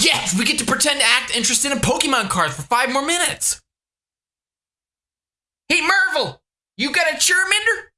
Yes, we get to pretend to act interested in Pokemon cards for five more minutes. Hey, Marvel, you got a Charmander?